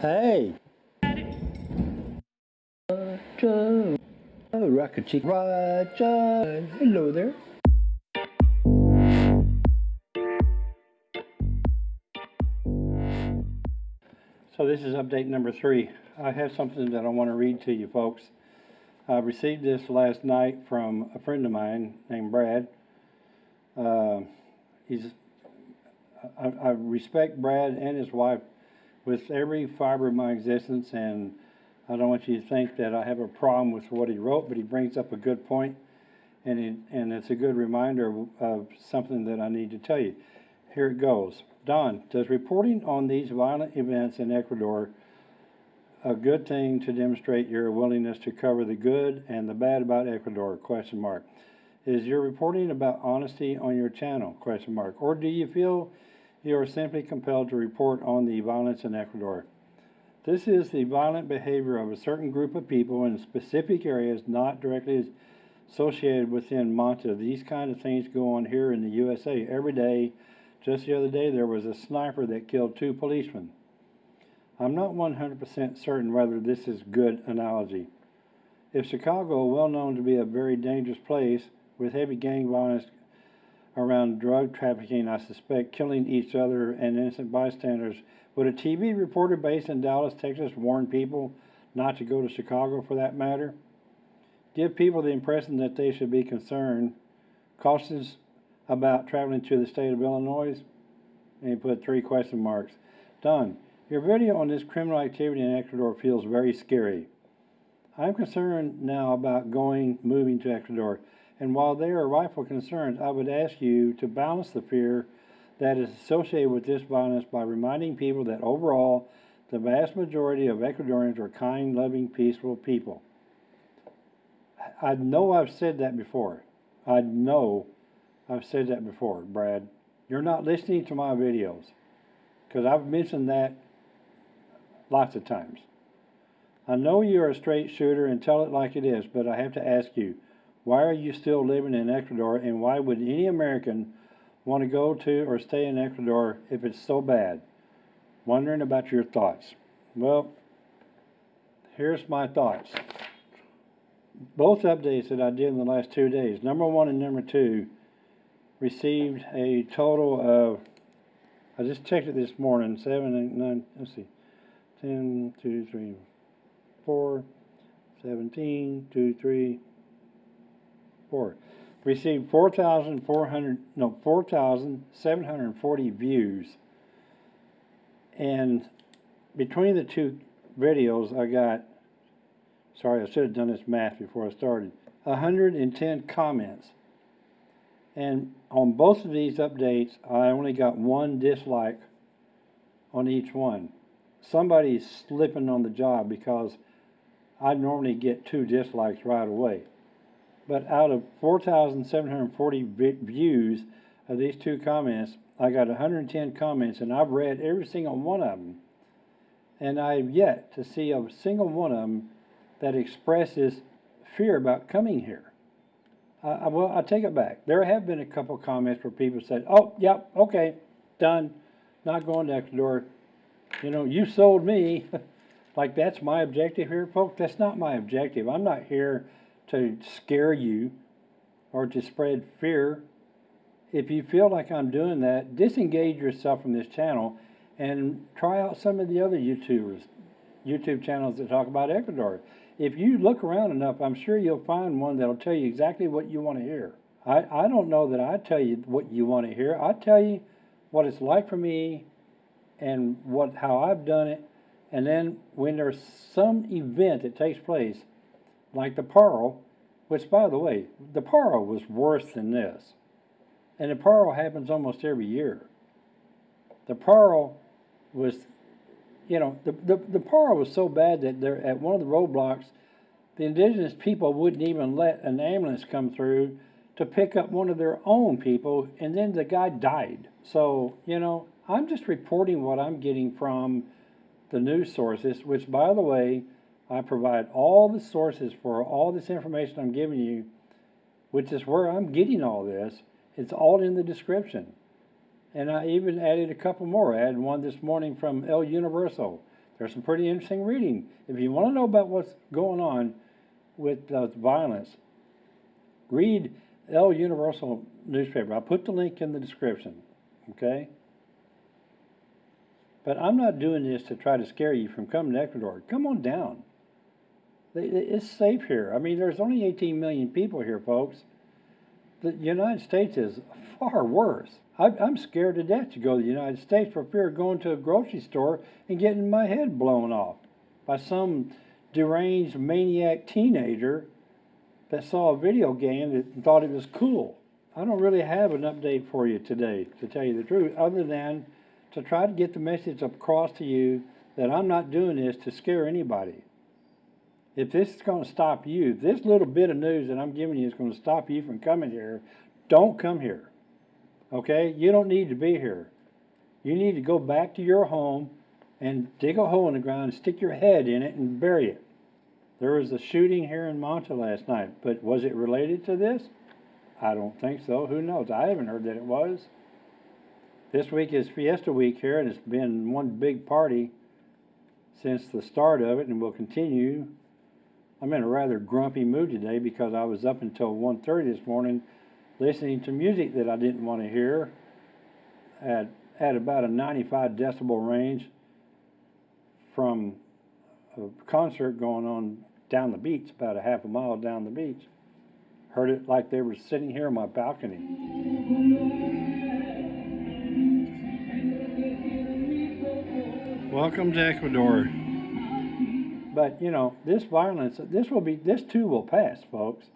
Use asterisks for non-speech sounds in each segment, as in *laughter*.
Hey. Roger. Oh, Rocket. Roger. Hello there. So this is update number three. I have something that I want to read to you folks. I received this last night from a friend of mine named Brad. Uh, he's I, I respect Brad and his wife with every fiber of my existence, and I don't want you to think that I have a problem with what he wrote, but he brings up a good point, and it, and it's a good reminder of, of something that I need to tell you. Here it goes. Don, does reporting on these violent events in Ecuador a good thing to demonstrate your willingness to cover the good and the bad about Ecuador? Question mark. Is your reporting about honesty on your channel? Question mark. Or do you feel you are simply compelled to report on the violence in Ecuador? This is the violent behavior of a certain group of people in specific areas not directly associated within Manta. These kind of things go on here in the USA every day. Just the other day, there was a sniper that killed two policemen. I'm not 100% certain whether this is good analogy. If Chicago, well known to be a very dangerous place with heavy gang violence around drug trafficking, I suspect killing each other and innocent bystanders, would a TV reporter based in Dallas, Texas warn people not to go to Chicago for that matter? Give people the impression that they should be concerned, cautious about traveling to the state of Illinois? And he put three question marks. Don. Your video on this criminal activity in Ecuador feels very scary. I'm concerned now about going, moving to Ecuador, and while they are rightful concerns, I would ask you to balance the fear that is associated with this violence by reminding people that overall, the vast majority of Ecuadorians are kind, loving, peaceful people. I know I've said that before. I know I've said that before, Brad. You're not listening to my videos because I've mentioned that lots of times. I know you're a straight shooter and tell it like it is, but I have to ask you, why are you still living in Ecuador and why would any American want to go to or stay in Ecuador if it's so bad? Wondering about your thoughts. Well, here's my thoughts. Both updates that I did in the last two days, number one and number two, received a total of, I just checked it this morning, seven, eight, nine, let's see, 10, 2, 3, 4, 17, 2, 3, 4. Received 4,400, no, 4,740 views. And between the two videos, I got, sorry, I should have done this math before I started, 110 comments. And on both of these updates, I only got one dislike on each one. Somebody's slipping on the job because I normally get two dislikes right away. But out of 4,740 views of these two comments, I got 110 comments, and I've read every single one of them. And I've yet to see a single one of them that expresses fear about coming here. Uh, well, I take it back. There have been a couple comments where people said, "Oh, yep, okay, done, not going to Ecuador." You know, you sold me. *laughs* like that's my objective here, folks. That's not my objective. I'm not here to scare you or to spread fear. If you feel like I'm doing that, disengage yourself from this channel and try out some of the other YouTubers, YouTube channels that talk about Ecuador. If you look around enough, I'm sure you'll find one that'll tell you exactly what you want to hear. I, I don't know that I tell you what you want to hear. I tell you what it's like for me and what how I've done it. And then when there's some event that takes place, like the Paro, which by the way, the Paro was worse than this. And the Paro happens almost every year. The Paro was you know, the, the, the Paro was so bad that there, at one of the roadblocks, the indigenous people wouldn't even let an ambulance come through to pick up one of their own people, and then the guy died. So, you know, I'm just reporting what I'm getting from the news sources, which, by the way, I provide all the sources for all this information I'm giving you, which is where I'm getting all this. It's all in the description. And I even added a couple more. I added one this morning from El Universo. There's some pretty interesting reading. If you want to know about what's going on with uh, violence, read El Universal newspaper. I'll put the link in the description. Okay? But I'm not doing this to try to scare you from coming to Ecuador. Come on down. It's safe here. I mean, there's only 18 million people here, folks. The United States is far worse. I'm scared to death to go to the United States for fear of going to a grocery store and getting my head blown off by some deranged maniac teenager that saw a video game that thought it was cool. I don't really have an update for you today, to tell you the truth, other than to try to get the message across to you that I'm not doing this to scare anybody. If this is going to stop you, this little bit of news that I'm giving you is going to stop you from coming here, don't come here. Okay? You don't need to be here. You need to go back to your home and dig a hole in the ground, stick your head in it, and bury it. There was a shooting here in Manta last night, but was it related to this? I don't think so. Who knows? I haven't heard that it was. This week is Fiesta Week here, and it's been one big party since the start of it, and will continue. I'm in a rather grumpy mood today because I was up until 1.30 this morning listening to music that I didn't want to hear at, at about a 95 decibel range from a concert going on down the beach, about a half a mile down the beach. Heard it like they were sitting here on my balcony. Welcome to Ecuador. But, you know, this violence, this will be, this too will pass, folks.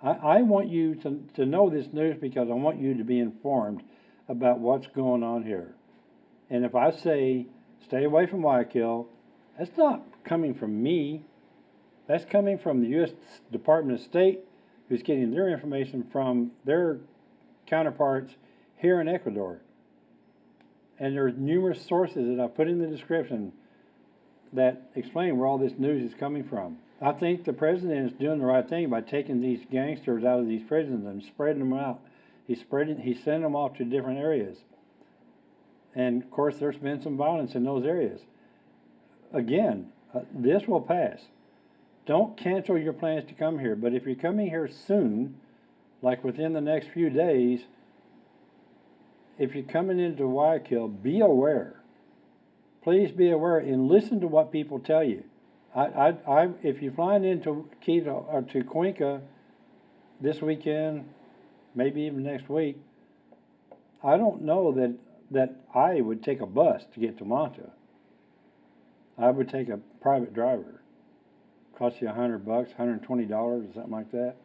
I, I want you to, to know this news because I want you to be informed about what's going on here. And if I say, stay away from Guayaquil, that's not coming from me. That's coming from the U.S. Department of State, who's getting their information from their counterparts here in Ecuador. And there are numerous sources that I put in the description that explain where all this news is coming from. I think the president is doing the right thing by taking these gangsters out of these prisons and spreading them out. He's spreading, he's sending them off to different areas. And of course, there's been some violence in those areas. Again, uh, this will pass. Don't cancel your plans to come here, but if you're coming here soon, like within the next few days, if you're coming into Guayaquil, be aware. Please be aware and listen to what people tell you. I, I, I, if you're flying into Quito or to Cuenca this weekend, maybe even next week, I don't know that that I would take a bus to get to Manta. I would take a private driver. Cost you a hundred bucks, hundred twenty dollars, or something like that.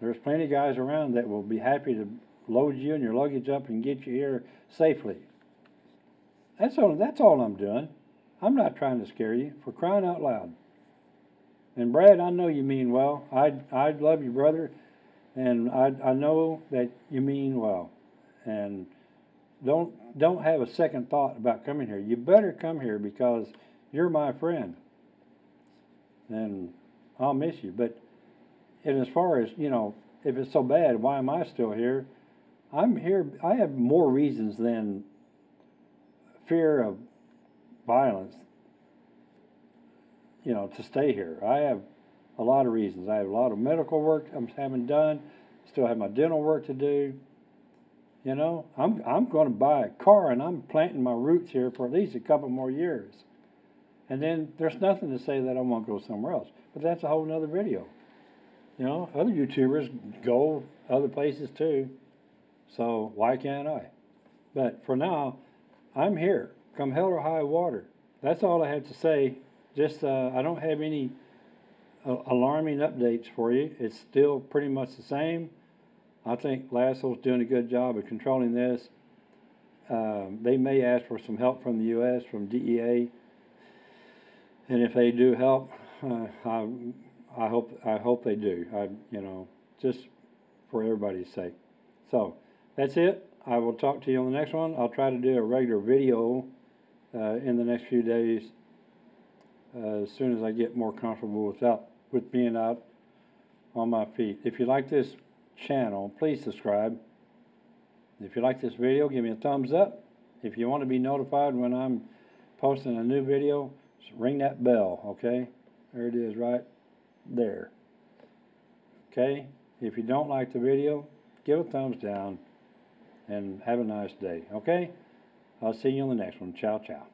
There's plenty of guys around that will be happy to load you and your luggage up and get you here safely. That's all. That's all I'm doing. I'm not trying to scare you. For crying out loud. And Brad, I know you mean well. I I love you, brother, and I I know that you mean well, and don't don't have a second thought about coming here. You better come here because you're my friend, and I'll miss you. But and as far as you know, if it's so bad, why am I still here? I'm here. I have more reasons than fear of violence. You know, to stay here. I have a lot of reasons. I have a lot of medical work I'm having done. Still have my dental work to do. You know, I'm I'm going to buy a car and I'm planting my roots here for at least a couple more years. And then there's nothing to say that I won't go somewhere else. But that's a whole nother video. You know, other YouTubers go other places too. So why can't I? But for now, I'm here. Come hell or high water. That's all I have to say. Just uh, I don't have any uh, alarming updates for you. It's still pretty much the same. I think Lasso's doing a good job of controlling this. Um, they may ask for some help from the U.S. from DEA, and if they do help, uh, I, I hope I hope they do. I you know just for everybody's sake. So that's it. I will talk to you on the next one. I'll try to do a regular video uh, in the next few days uh, as soon as I get more comfortable without with being out on my feet. If you like this channel, please subscribe. If you like this video, give me a thumbs up. If you want to be notified when I'm posting a new video, ring that bell, okay? There it is, right there. Okay? If you don't like the video, give a thumbs down and have a nice day, okay? I'll see you on the next one. Ciao, ciao.